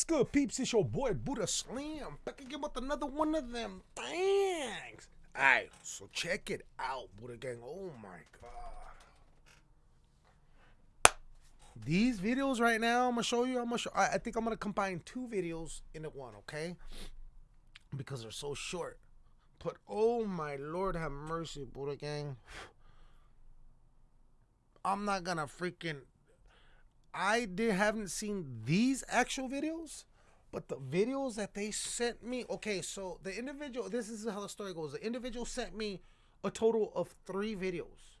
What's good, peeps? It's your boy Buddha Slam back again with another one of them things. Alright, so check it out, Buddha Gang. Oh my god. These videos right now, I'm gonna show you. I'm gonna show. I, I think I'm gonna combine two videos into one, okay? Because they're so short. But oh my lord, have mercy, Buddha Gang. I'm not gonna freaking I did haven't seen these actual videos, but the videos that they sent me. Okay, so the individual. This is how the story goes. The individual sent me a total of three videos.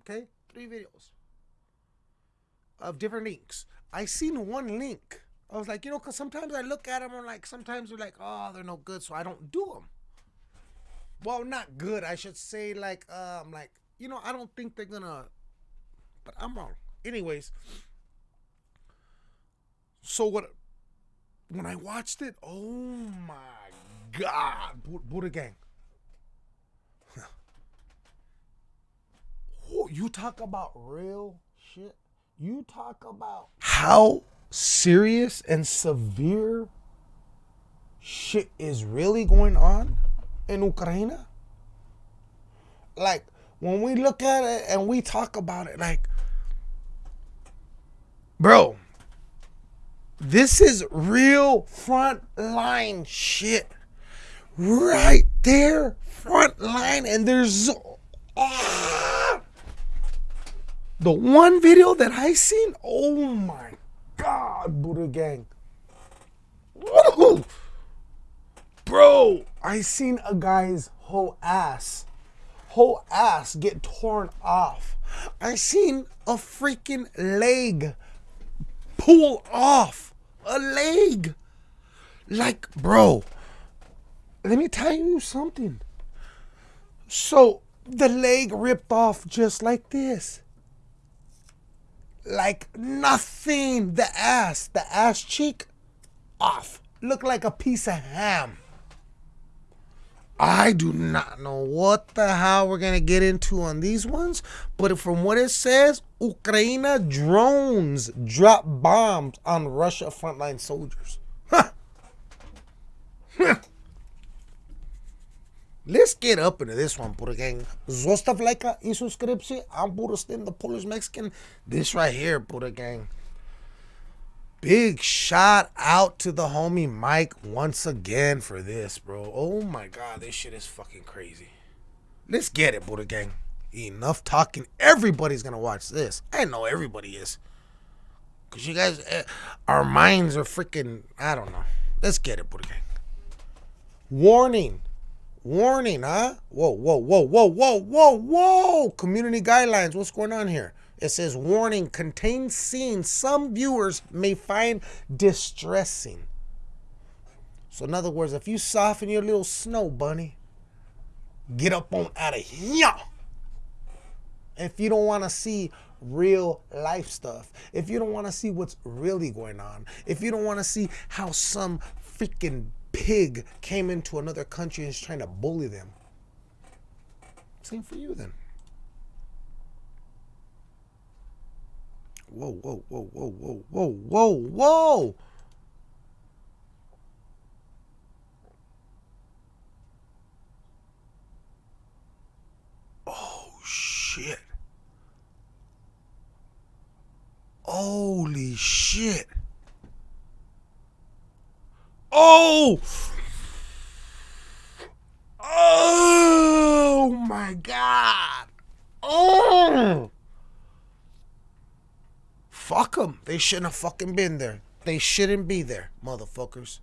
Okay, three videos of different links. I seen one link. I was like, you know, because sometimes I look at them and like sometimes they're like, oh, they're no good, so I don't do them. Well, not good. I should say like, um, like you know, I don't think they're gonna. But I'm wrong. Anyways, so what? When I watched it, oh my god, Buddha Gang. you talk about real shit. You talk about how serious and severe shit is really going on in Ukraine. Like when we look at it and we talk about it, like, bro, this is real front line shit. Right there, front line, and there's ah, the one video that I seen. Oh my god, Buddha Gang. Woo! Bro, I seen a guy's whole ass, whole ass get torn off. I seen a freaking leg pull off a leg. Like, bro, let me tell you something. So the leg ripped off just like this. Like nothing. The ass, the ass cheek off. Looked like a piece of ham. I do not know what the hell we're gonna get into on these ones, but from what it says, Ukraine drones drop bombs on Russia frontline soldiers. Huh. Let's get up into this one, Buddha Gang. Zostav like i subscription. I'm Buddha the Polish Mexican. This right here, Buddha Gang. Big shout out to the homie Mike once again for this, bro. Oh my god, this shit is fucking crazy. Let's get it, Buddha Gang. Enough talking. Everybody's gonna watch this. I know everybody is. Cause you guys, uh, our minds are freaking. I don't know. Let's get it, Buddha Gang. Warning. Warning, huh? Whoa, whoa, whoa, whoa, whoa, whoa, whoa. Community guidelines. What's going on here? It says, warning, contains scenes some viewers may find distressing. So, in other words, if you soften your little snow bunny, get up on out of here. If you don't want to see real life stuff, if you don't want to see what's really going on, if you don't want to see how some freaking pig came into another country and is trying to bully them, same for you then. Whoa, whoa, whoa, whoa, whoa, whoa, whoa, whoa. Oh, shit. Holy shit. Oh! Oh my god. Oh! Fuck them. They shouldn't have fucking been there. They shouldn't be there, motherfuckers.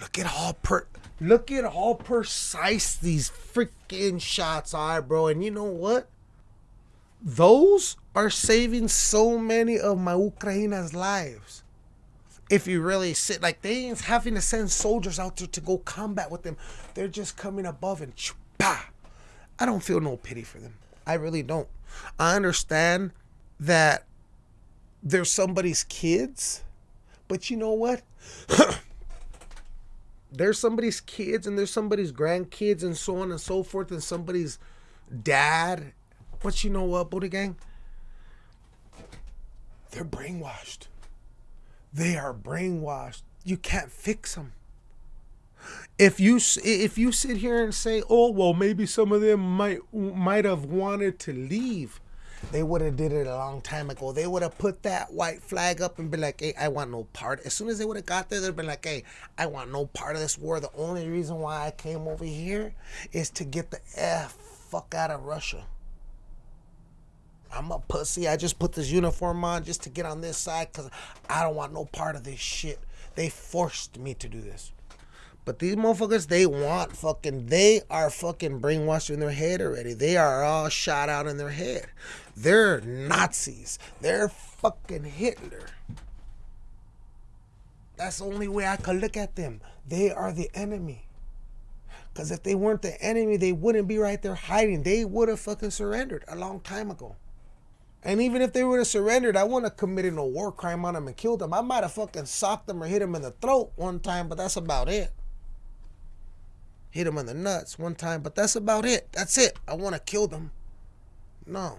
Look at how per look at how precise these freaking shots are, bro. And you know what? Those are saving so many of my Ukraina's lives. If you really sit like they ain't having to send soldiers out there to go combat with them. They're just coming above and bah. I don't feel no pity for them. I really don't. I understand that they're somebody's kids, but you know what? there's somebody's kids and there's somebody's grandkids and so on and so forth and somebody's dad. But you know what, Buddha Gang? They're brainwashed. They are brainwashed. You can't fix them. If you if you sit here and say, "Oh, well, maybe some of them might might have wanted to leave," they would have did it a long time ago. They would have put that white flag up and be like, "Hey, I want no part." As soon as they would have got there, they'd been like, "Hey, I want no part of this war. The only reason why I came over here is to get the f fuck out of Russia." I'm a pussy. I just put this uniform on just to get on this side because I don't want no part of this shit. They forced me to do this. But these motherfuckers, they want fucking, they are fucking brainwashed in their head already. They are all shot out in their head. They're Nazis. They're fucking Hitler. That's the only way I could look at them. They are the enemy. Because if they weren't the enemy, they wouldn't be right there hiding. They would have fucking surrendered a long time ago. And even if they would have surrendered, I wouldn't have committed no war crime on them and killed them. I might have fucking socked them or hit them in the throat one time, but that's about it hit him in the nuts one time, but that's about it. That's it. I want to kill them. No.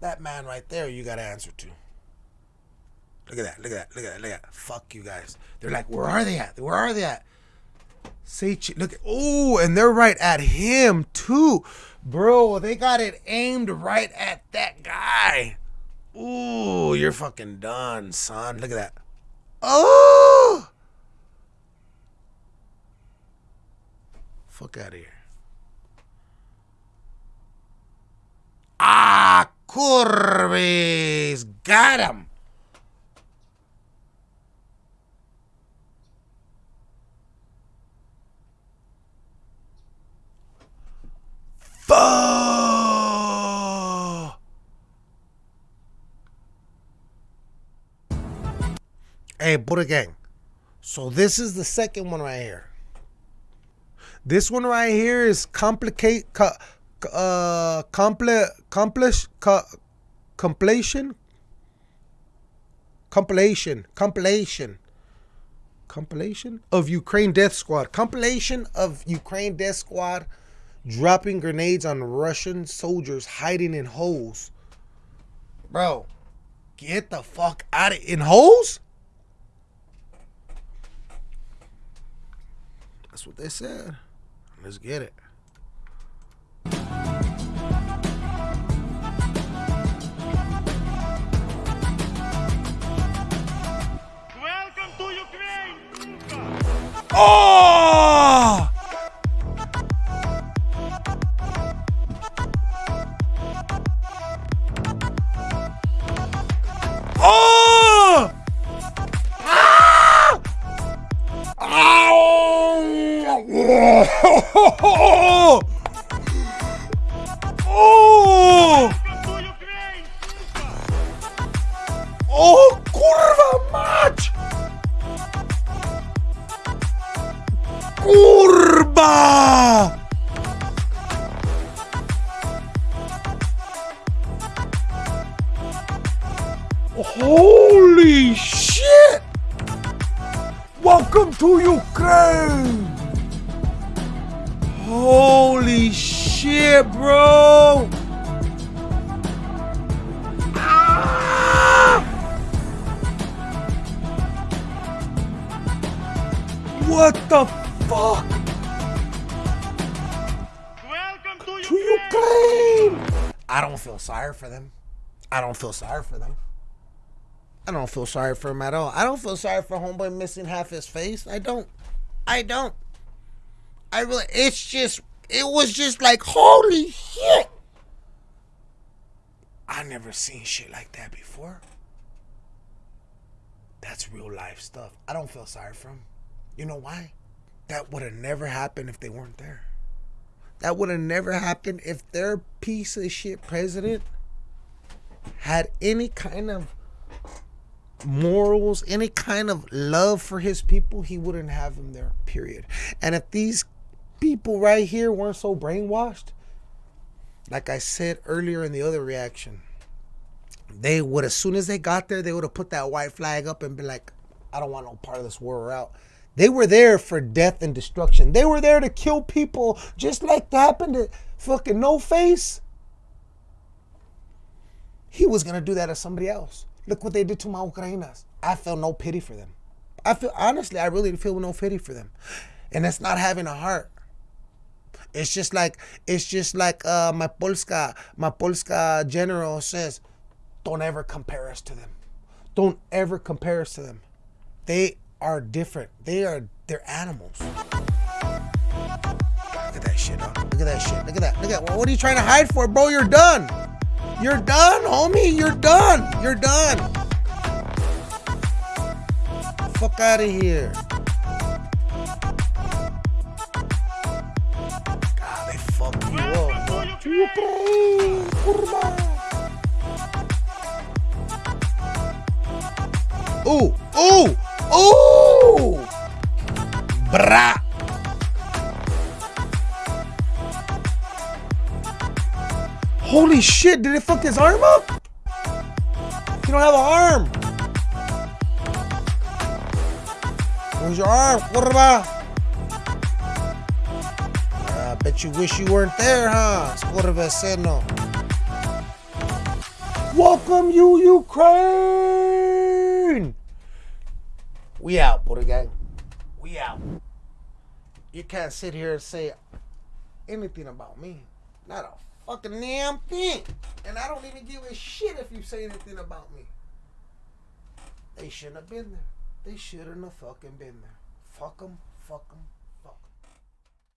That man right there, you got to answer to. Look at that. Look at that. Look at that. Look at that. Fuck you guys. They're like, where are they at? Where are they at? Say, look. Oh, and they're right at him too, bro. They got it aimed right at that guy. Ooh, you're fucking done, son. Look at that. Oh. Fuck out of here. Ah, Curvis. Got him. Fuck. Hey, Buddha Gang. So this is the second one right here. This one right here is complicate, uh, comple, accomplish, completion, compilation, compilation, compilation of Ukraine Death Squad, compilation of Ukraine Death Squad dropping grenades on Russian soldiers hiding in holes. Bro, get the fuck out of in holes. That's what they said. Let's get it. Kurwa! Holy shit! Welcome to Ukraine! Holy shit, bro! Ah! What the fuck? Welcome to To Ukraine! Ukraine! I don't feel sorry for them. I don't feel sorry for them. I don't feel sorry for him at all. I don't feel sorry for homeboy missing half his face. I don't. I don't. I really. It's just. It was just like holy shit. I never seen shit like that before. That's real life stuff. I don't feel sorry for him. You know why? That would have never happened if they weren't there. That would have never happened if their piece of shit president had any kind of morals, any kind of love for his people, he wouldn't have them there, period. And if these people right here weren't so brainwashed, like I said earlier in the other reaction, they would, as soon as they got there, they would have put that white flag up and be like, I don't want no part of this war, out. They were there for death and destruction. They were there to kill people just like that happened to fucking No Face. He was going to do that to somebody else. Look what they did to my Ukrainas. I feel no pity for them. I feel honestly, I really feel no pity for them, and that's not having a heart. It's just like it's just like uh, my Polska my Polska general says, don't ever compare us to them. Don't ever compare us to them. They are different. They are they're animals. Look at that shit, huh? Look at that shit. Look at that. Look at what are you trying to hide for, bro? You're done. You're done, homie. You're done. You're done. Fuck out of here. God, they fuck you up. Holy shit, did it fuck his arm up? You don't have an arm. Where's your arm, kurva? Ah, I bet you wish you weren't there, huh? Welcome you, Ukraine! We out, Buddha gang. We out. You can't sit here and say anything about me. Not a fucking damn thing. And I don't even give a shit if you say anything about me. They shouldn't have been there. They shouldn't have fucking been there. Fuck them, fuck them,